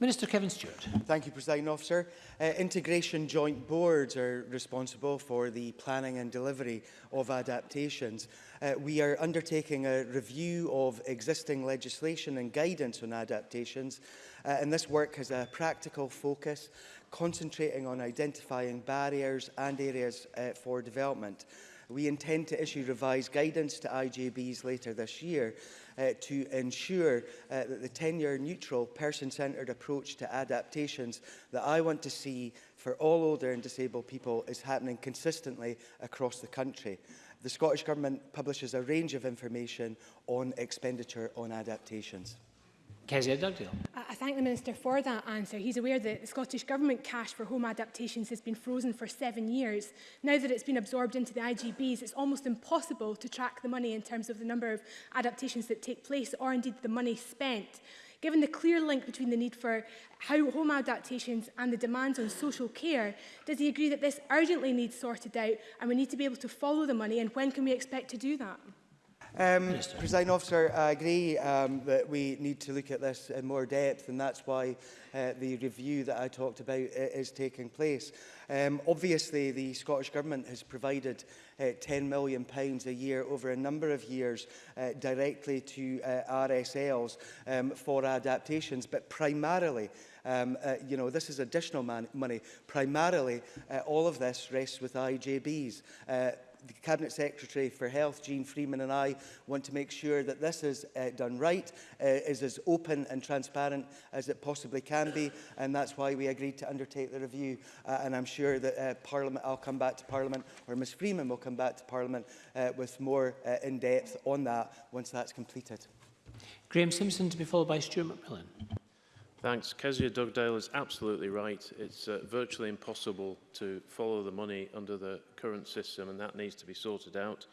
Minister Kevin Stewart. Thank you, President Officer. Uh, integration Joint Boards are responsible for the planning and delivery of adaptations. Uh, we are undertaking a review of existing legislation and guidance on adaptations, uh, and this work has a practical focus concentrating on identifying barriers and areas uh, for development. We intend to issue revised guidance to IJBs later this year uh, to ensure uh, that the 10-year neutral person-centred approach to adaptations that I want to see for all older and disabled people is happening consistently across the country. The Scottish Government publishes a range of information on expenditure on adaptations. Kezia I thank the Minister for that answer. He's aware that the Scottish Government cash for home adaptations has been frozen for seven years. Now that it's been absorbed into the IGBs, it's almost impossible to track the money in terms of the number of adaptations that take place or indeed the money spent. Given the clear link between the need for how home adaptations and the demands on social care, does he agree that this urgently needs sorted out and we need to be able to follow the money and when can we expect to do that? Um, President Officer, I agree um, that we need to look at this in more depth and that's why uh, the review that I talked about is taking place. Um, obviously, the Scottish Government has provided uh, £10 million pounds a year over a number of years uh, directly to uh, RSLs um, for adaptations, but primarily um, uh, you know, this is additional man money. Primarily, uh, all of this rests with IJBs. Uh, the Cabinet Secretary for Health, Jean Freeman and I want to make sure that this is uh, done right, uh, is as open and transparent as it possibly can be, and that's why we agreed to undertake the review. Uh, and I'm sure that uh, Parliament, I'll come back to Parliament, or Ms Freeman will come back to Parliament uh, with more uh, in-depth on that once that's completed. Graeme Simpson to be followed by Stuart McMillan. Thanks. Kezia Dugdale is absolutely right. It's uh, virtually impossible to follow the money under the current system, and that needs to be sorted out.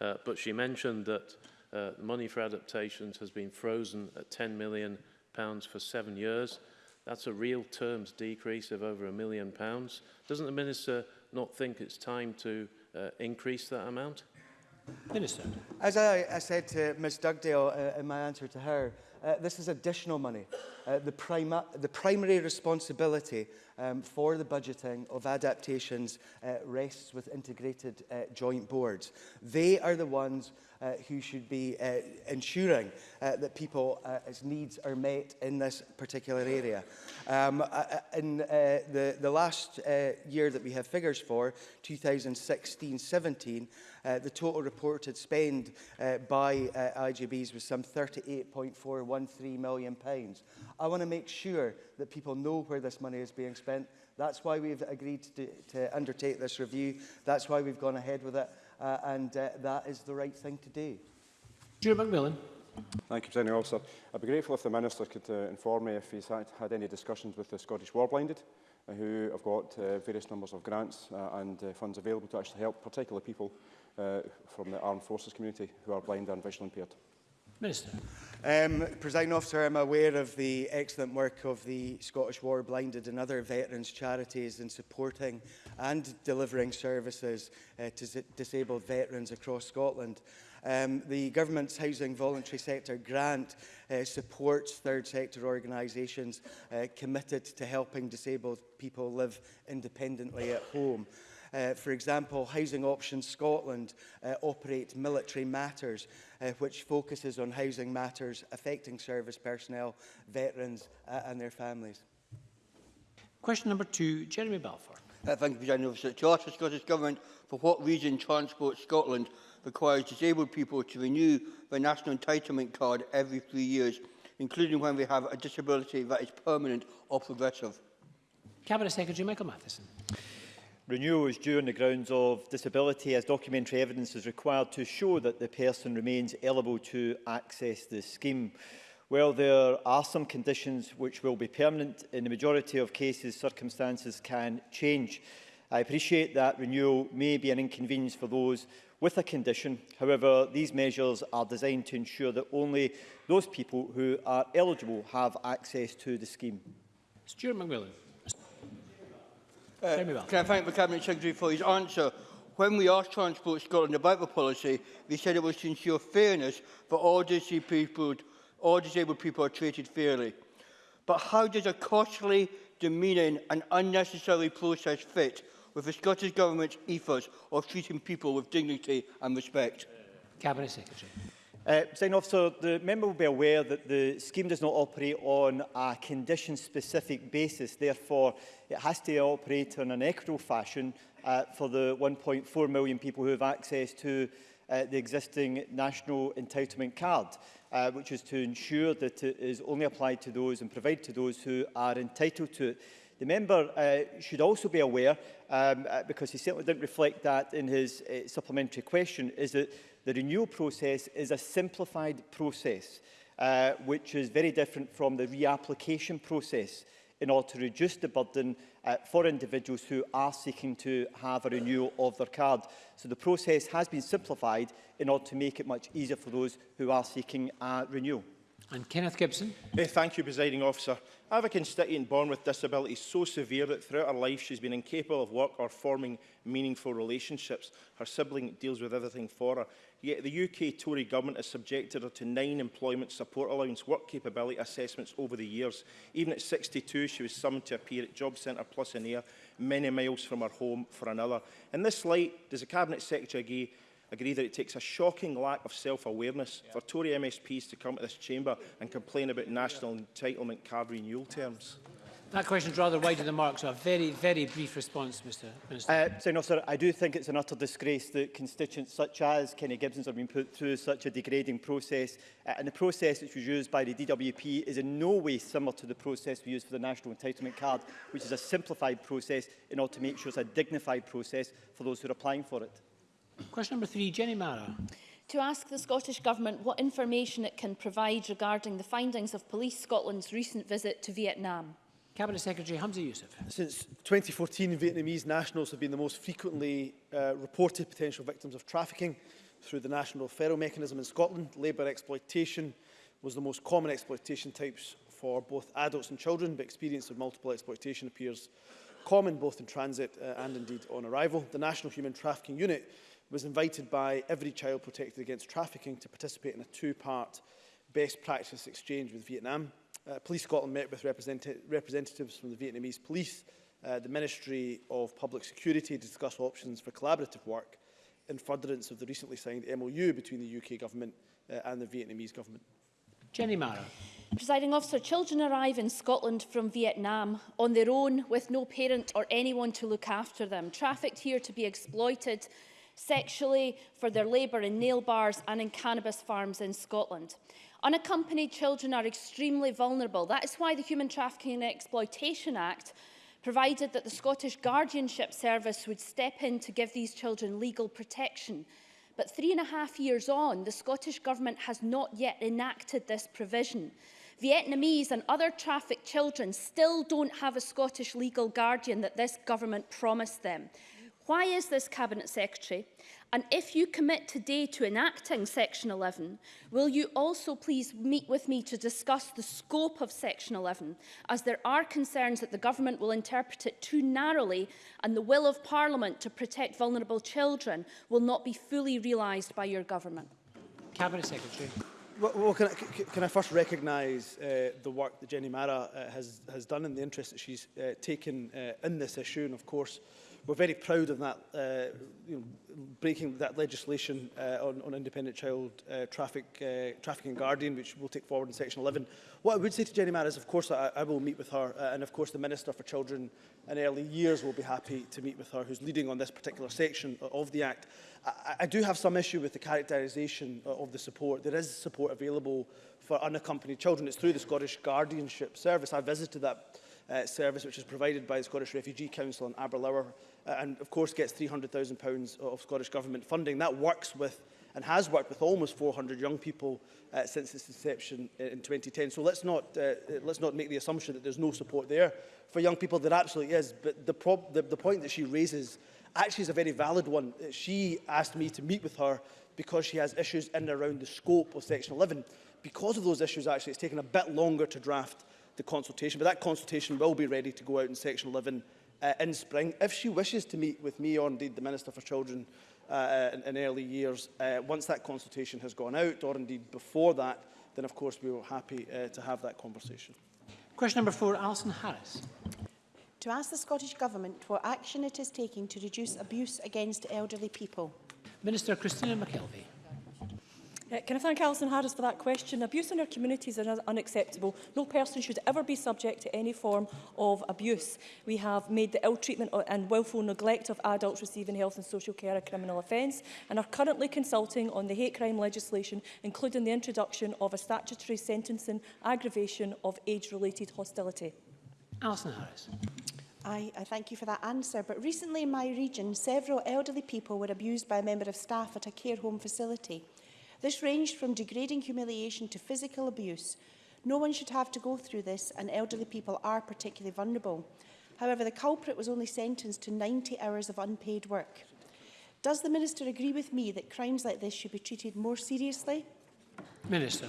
Uh, but she mentioned that uh, money for adaptations has been frozen at £10 million pounds for seven years. That's a real terms decrease of over a million pounds. Doesn't the Minister not think it's time to uh, increase that amount? Minister. As I, I said to Ms Dugdale uh, in my answer to her, uh, this is additional money uh, the, prima the primary responsibility um, for the budgeting of adaptations uh, rests with integrated uh, joint boards. They are the ones uh, who should be uh, ensuring uh, that people's uh, needs are met in this particular area. Um, uh, uh, in uh, the, the last uh, year that we have figures for, 2016-17, uh, the total reported spend uh, by uh, IGBs was some £38.413 million. Pounds. I want to make sure that people know where this money is being spent. That's why we've agreed to, to undertake this review. That's why we've gone ahead with it. Uh, and uh, that is the right thing to do. Stuart McMillan. Thank you, President Officer. I'd be grateful if the Minister could uh, inform me if he's had, had any discussions with the Scottish Warblinded, uh, who have got uh, various numbers of grants uh, and uh, funds available to actually help particular people uh, from the armed forces community who are blind and visually impaired. Minister. Um, Presiding officer, I'm aware of the excellent work of the Scottish War Blinded and other veterans charities in supporting and delivering services uh, to disabled veterans across Scotland. Um, the government's housing voluntary sector grant uh, supports third sector organisations uh, committed to helping disabled people live independently at home. Uh, for example, Housing Options Scotland uh, operates Military Matters, uh, which focuses on housing matters affecting service personnel, veterans uh, and their families. Question number two, Jeremy Balfour. Uh, thank you, President Officer. To ask the Scottish Government for what reason Transport Scotland requires disabled people to renew their national entitlement card every three years, including when they have a disability that is permanent or progressive. Cabinet Secretary Michael Matheson. Renewal is due on the grounds of disability as documentary evidence is required to show that the person remains eligible to access the scheme. While there are some conditions which will be permanent, in the majority of cases circumstances can change. I appreciate that renewal may be an inconvenience for those with a condition. However, these measures are designed to ensure that only those people who are eligible have access to the scheme. Stuart McMillan. Uh, can I thank the Cabinet Secretary for his answer? When we asked Transport Scotland about the policy, they said it was to ensure fairness for all disabled people, all disabled people are treated fairly. But how does a costly, demeaning and unnecessary process fit with the Scottish Government's ethos of treating people with dignity and respect? Cabinet Secretary. Uh, Sign officer, the member will be aware that the scheme does not operate on a condition-specific basis. Therefore, it has to operate in an equitable fashion uh, for the 1.4 million people who have access to uh, the existing national entitlement card, uh, which is to ensure that it is only applied to those and provided to those who are entitled to it. The member uh, should also be aware, um, uh, because he certainly didn't reflect that in his uh, supplementary question, is that The renewal process is a simplified process, uh, which is very different from the reapplication process in order to reduce the burden uh, for individuals who are seeking to have a renewal of their card. So the process has been simplified in order to make it much easier for those who are seeking a renewal. And Kenneth Gibson. Hey, thank you, Presiding Officer. I have a constituent born with disabilities so severe that throughout her life she's been incapable of work or forming meaningful relationships. Her sibling deals with everything for her. Yet the UK Tory government has subjected her to nine employment support allowance work capability assessments over the years. Even at 62, she was summoned to appear at Job Centre Plus in Air, many miles from her home for another. In this light, does the Cabinet Secretary agree agree that it takes a shocking lack of self-awareness yeah. for Tory MSPs to come to this chamber and complain about national entitlement card renewal terms? That question is rather wide of the mark, so a very, very brief response, Mr Minister. Uh, so, no, sir, I do think it's an utter disgrace that constituents such as Kenny Gibson's have been put through such a degrading process, uh, and the process which was used by the DWP is in no way similar to the process we use for the National Entitlement Card, which is a simplified process in order to make sure it's a dignified process for those who are applying for it. Question number three, Jenny Mara. To ask the Scottish Government what information it can provide regarding the findings of Police Scotland's recent visit to Vietnam. Cabinet Secretary Hamza Youssef. Since 2014, Vietnamese nationals have been the most frequently uh, reported potential victims of trafficking through the national referral mechanism in Scotland. Labour exploitation was the most common exploitation types for both adults and children, but experience of multiple exploitation appears common both in transit uh, and indeed on arrival. The National Human Trafficking Unit was invited by Every Child Protected Against Trafficking to participate in a two-part best practice exchange with Vietnam. Uh, Police Scotland met with represent representatives from the Vietnamese police, uh, the Ministry of Public Security to discuss options for collaborative work in furtherance of the recently signed MOU between the UK government uh, and the Vietnamese government. Jenny Mara. Presiding officer, children arrive in Scotland from Vietnam on their own with no parent or anyone to look after them, trafficked here to be exploited sexually, for their labour in nail bars and in cannabis farms in Scotland. Unaccompanied children are extremely vulnerable. That is why the Human Trafficking and Exploitation Act provided that the Scottish Guardianship Service would step in to give these children legal protection. But three and a half years on, the Scottish Government has not yet enacted this provision. Vietnamese and other trafficked children still don't have a Scottish legal guardian that this government promised them. Why is this Cabinet Secretary? And if you commit today to enacting Section 11, will you also please meet with me to discuss the scope of Section 11, as there are concerns that the Government will interpret it too narrowly and the will of Parliament to protect vulnerable children will not be fully realised by your Government? Cabinet Secretary. Well, well can, I, can I first recognise uh, the work that Jenny Mara uh, has, has done and the interest that she's uh, taken uh, in this issue and of course uh, We're very proud of that, uh, you know, breaking that legislation uh, on, on independent child uh, traffic, uh, trafficking guardian, which we'll take forward in Section 11. What I would say to Jenny Mann is, of course, I, I will meet with her, uh, and of course the Minister for Children and Early Years will be happy to meet with her, who's leading on this particular section of the Act. I, I do have some issue with the characterisation uh, of the support. There is support available for unaccompanied children. It's through the Scottish Guardianship Service. I visited that uh, service, which is provided by the Scottish Refugee Council in Aberlour Uh, and of course gets £300,000 of Scottish Government funding. That works with and has worked with almost 400 young people uh, since its inception in 2010. So let's not, uh, let's not make the assumption that there's no support there. For young people, there absolutely is. But the, the, the point that she raises actually is a very valid one. Uh, she asked me to meet with her because she has issues in and around the scope of Section 11. Because of those issues, actually, it's taken a bit longer to draft the consultation, but that consultation will be ready to go out in Section 11 uh, in spring. If she wishes to meet with me or indeed the Minister for Children uh, uh, in, in early years, uh, once that consultation has gone out or indeed before that, then of course we were happy uh, to have that conversation. Question number four, Alison Harris. To ask the Scottish Government what action it is taking to reduce abuse against elderly people. Minister Christina McKelvey. Uh, can I thank Alison Harris for that question? Abuse in our communities is unacceptable. No person should ever be subject to any form of abuse. We have made the ill treatment and willful neglect of adults receiving health and social care a criminal offence and are currently consulting on the hate crime legislation, including the introduction of a statutory sentencing aggravation of age-related hostility. Alison Harris. I, I thank you for that answer, but recently in my region, several elderly people were abused by a member of staff at a care home facility. This ranged from degrading humiliation to physical abuse. No one should have to go through this, and elderly people are particularly vulnerable. However, the culprit was only sentenced to 90 hours of unpaid work. Does the Minister agree with me that crimes like this should be treated more seriously? Minister.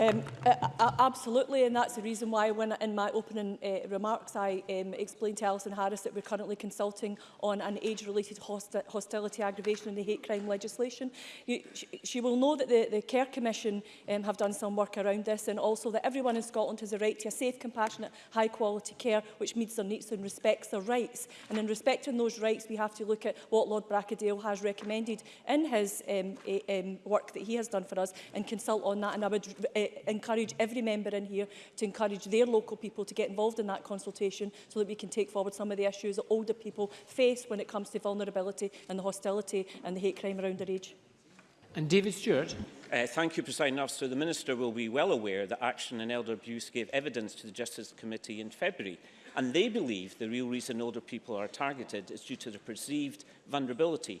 Um, uh, absolutely, and that's the reason why when in my opening uh, remarks I um, explained to Alison Harris that we're currently consulting on an age-related host hostility aggravation in the hate crime legislation. You, she, she will know that the, the Care Commission um, have done some work around this and also that everyone in Scotland has a right to a safe, compassionate, high-quality care which meets their needs and respects their rights. And in respecting those rights, we have to look at what Lord Bracadale has recommended in his um, a, um, work that he has done for us and consult on that. And I would uh, encourage every member in here to encourage their local people to get involved in that consultation so that we can take forward some of the issues that older people face when it comes to vulnerability and the hostility and the hate crime around their age. And David Stewart. Uh, thank you, President Officer. The Minister will be well aware that Action and Elder Abuse gave evidence to the Justice Committee in February, and they believe the real reason older people are targeted is due to their perceived vulnerability.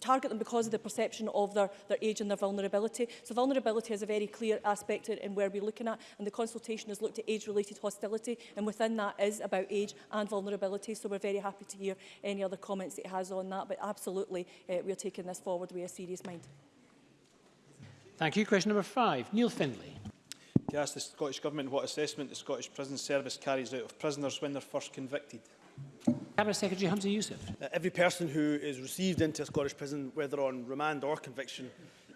target them because of the perception of their, their age and their vulnerability. So vulnerability is a very clear aspect in, in where we're looking at, and the consultation has looked at age-related hostility, and within that is about age and vulnerability. So we're very happy to hear any other comments it has on that, but absolutely uh, we're taking this forward with a serious mind. Thank you. Question number five, Neil Findlay. To ask the Scottish Government what assessment the Scottish Prison Service carries out of prisoners when they're first convicted. Cabinet Secretary Hamza Youssef. Uh, every person who is received into a Scottish prison, whether on remand or conviction,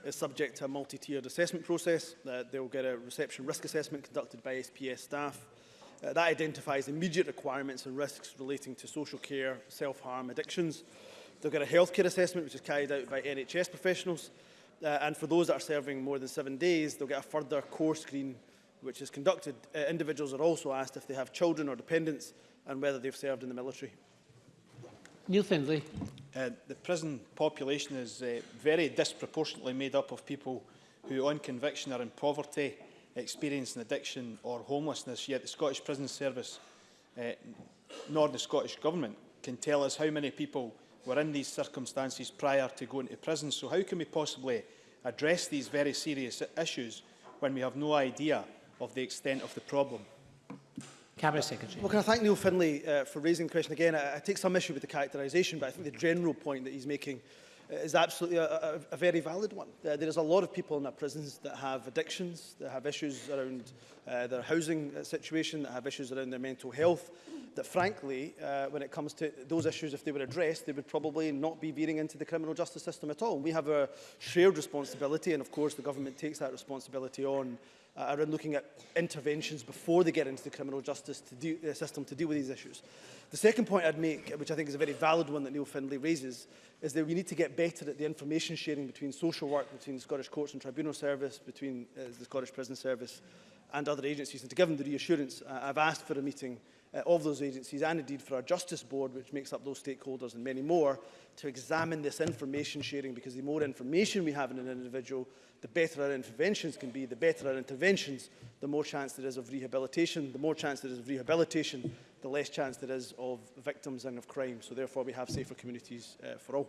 is subject to a multi-tiered assessment process. Uh, they will get a reception risk assessment conducted by SPS staff. Uh, that identifies immediate requirements and risks relating to social care, self-harm, addictions. They'll get a healthcare assessment, which is carried out by NHS professionals. Uh, and for those that are serving more than seven days, they'll get a further core screen, which is conducted. Uh, individuals are also asked if they have children or dependents and whether they've served in the military. Neil Findlay. Uh, the prison population is uh, very disproportionately made up of people who on conviction are in poverty, experience an addiction or homelessness, yet the Scottish Prison Service uh, nor the Scottish Government can tell us how many people were in these circumstances prior to going to prison. So how can we possibly address these very serious issues when we have no idea of the extent of the problem? Cabinet Secretary. Well, can I thank Neil Finlay uh, for raising the question again. I, I take some issue with the characterisation, but I think the general point that he's making uh, is absolutely a, a, a very valid one. Uh, there is a lot of people in our prisons that have addictions, that have issues around uh, their housing uh, situation, that have issues around their mental health, that frankly, uh, when it comes to those issues, if they were addressed, they would probably not be veering into the criminal justice system at all. We have a shared responsibility, and of course the government takes that responsibility on uh, around looking at interventions before they get into the criminal justice to do, uh, system to deal with these issues. The second point I'd make, which I think is a very valid one that Neil Findlay raises, is that we need to get better at the information sharing between social work, between the Scottish Courts and Tribunal Service, between uh, the Scottish Prison Service and other agencies. And to give them the reassurance, uh, I've asked for a meeting uh, of those agencies and indeed for our Justice Board, which makes up those stakeholders and many more, to examine this information sharing because the more information we have in an individual, the better our interventions can be, the better our interventions, the more chance there is of rehabilitation, the more chance there is of rehabilitation, the less chance there is of victims and of crime. So therefore we have safer communities uh, for all.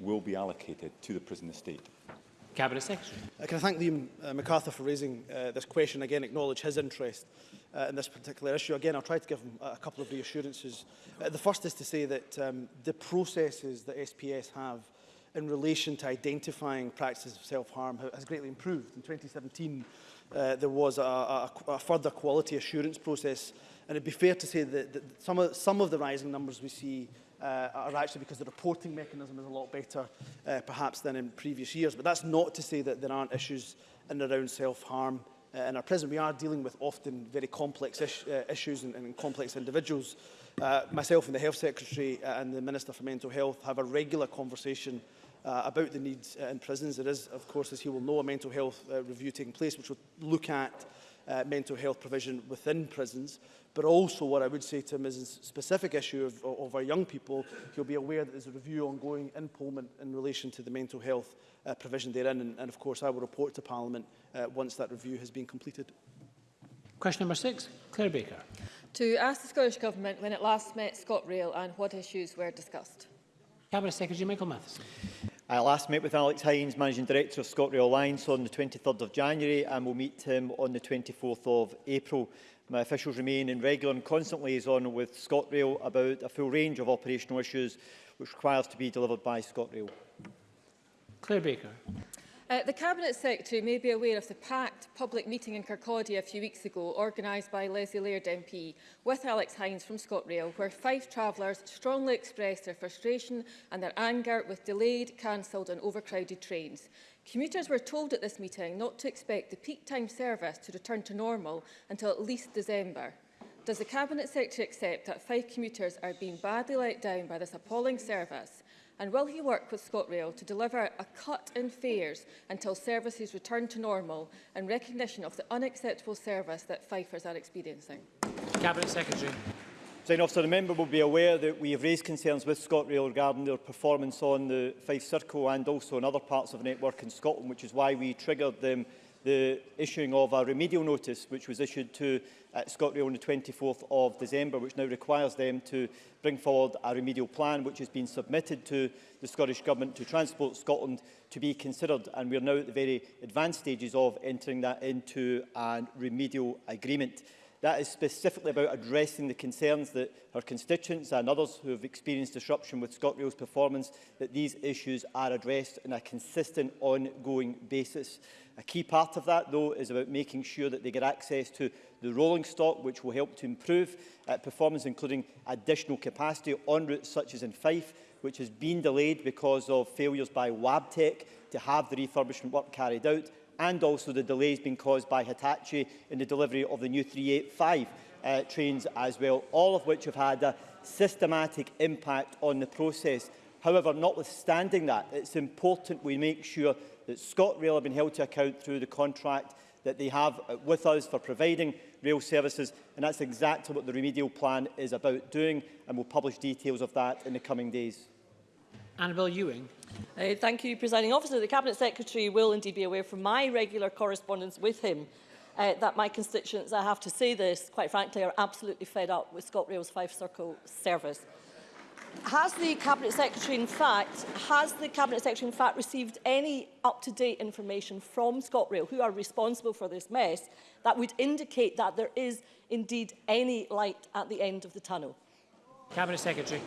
will be allocated to the prison estate? Cabinet Secretary. Uh, can I thank Liam uh, MacArthur for raising uh, this question, again acknowledge his interest uh, in this particular issue. Again, I'll try to give them a couple of reassurances. Uh, the first is to say that um, the processes that SPS have in relation to identifying practices of self-harm has greatly improved. In 2017, uh, there was a, a, a further quality assurance process, and it'd be fair to say that, that some, of, some of the rising numbers we see uh, are actually because the reporting mechanism is a lot better, uh, perhaps, than in previous years. But that's not to say that there aren't issues in and around self-harm uh, in our prison, we are dealing with often very complex is uh, issues and, and complex individuals. Uh, myself and the Health Secretary uh, and the Minister for Mental Health have a regular conversation uh, about the needs uh, in prisons. There is, of course, as he will know, a mental health uh, review taking place, which will look at uh, mental health provision within prisons. But also what I would say to him is a specific issue of, of our young people, he'll be aware that there's a review ongoing in Pullman in relation to the mental health uh, provision therein. And, and of course, I will report to Parliament uh, once that review has been completed. Question number six, Claire Baker. To ask the Scottish Government when it last met ScotRail and what issues were discussed. Cabinet Secretary Michael Matheson. I last met with Alex Hines, Managing Director of ScotRail Alliance on the 23rd of January and will meet him on the 24th of April. My officials remain in regular and constant liaison with ScotRail about a full range of operational issues which requires to be delivered by ScotRail. Claire Baker. Uh, the Cabinet Secretary may be aware of the packed public meeting in Kirkcaldy a few weeks ago, organised by Leslie Laird MP, with Alex Hines from ScotRail, where five travellers strongly expressed their frustration and their anger with delayed, cancelled and overcrowded trains. Commuters were told at this meeting not to expect the peak time service to return to normal until at least December. Does the Cabinet Secretary accept that five commuters are being badly let down by this appalling service And will he work with ScotRail to deliver a cut in fares until services return to normal in recognition of the unacceptable service that Fifers are experiencing? Cabinet Secretary. Officer, the member will be aware that we have raised concerns with ScotRail regarding their performance on the Fife Circle and also in other parts of the network in Scotland, which is why we triggered them the issuing of a remedial notice which was issued to uh, ScotRail on the 24th of December, which now requires them to bring forward a remedial plan which has been submitted to the Scottish Government to Transport Scotland to be considered. And we are now at the very advanced stages of entering that into a remedial agreement. That is specifically about addressing the concerns that her constituents and others who have experienced disruption with ScotRail's performance, that these issues are addressed on a consistent, ongoing basis. A key part of that, though, is about making sure that they get access to the rolling stock, which will help to improve uh, performance, including additional capacity on routes such as in Fife, which has been delayed because of failures by Wabtec to have the refurbishment work carried out and also the delays being caused by Hitachi in the delivery of the new 385 uh, trains as well, all of which have had a systematic impact on the process. However, notwithstanding that, it's important we make sure that ScotRail have been held to account through the contract that they have uh, with us for providing rail services, and that's exactly what the remedial plan is about doing, and we'll publish details of that in the coming days. Annabel Ewing. Uh, thank you, Presiding Officer. The Cabinet Secretary will indeed be aware from my regular correspondence with him uh, that my constituents, I have to say this, quite frankly, are absolutely fed up with ScotRail's Five Circle service. Has the Cabinet Secretary, in fact, has the Cabinet Secretary, in fact, received any up-to-date information from ScotRail, who are responsible for this mess, that would indicate that there is indeed any light at the end of the tunnel? Cabinet Secretary.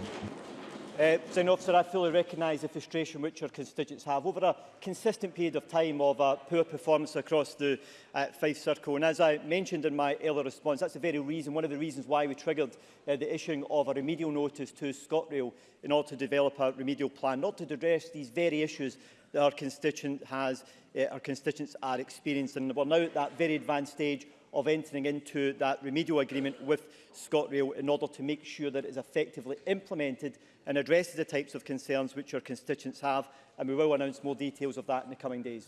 Uh, President Officer, I fully recognise the frustration which our constituents have over a consistent period of time of a uh, poor performance across the uh, Fife Circle. And as I mentioned in my earlier response, that's the very reason, one of the reasons why we triggered uh, the issuing of a remedial notice to ScotRail in order to develop a remedial plan, not to address these very issues that our, constituent has, uh, our constituents are experiencing. And we're now at that very advanced stage of entering into that remedial agreement with ScotRail in order to make sure that it is effectively implemented and addresses the types of concerns which our constituents have. And we will announce more details of that in the coming days.